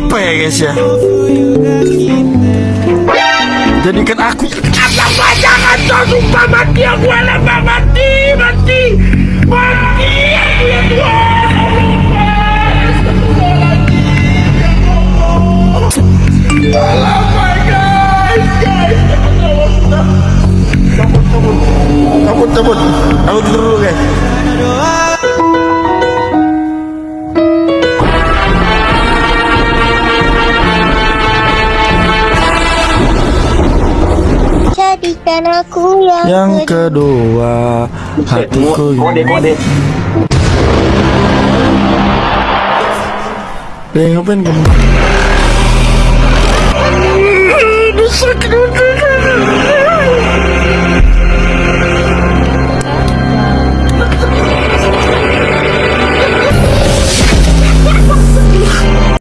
apa ya guys ya? Jadikan aku Apa jangan kau sumpah mati aku lama mati mati. Mati. Aku ya Tuhan Alamak guys guys cabut. Cabut aku tidur dulu guys Jadikan aku yang, yang kedua. kedua hatiku Kode kode ngapain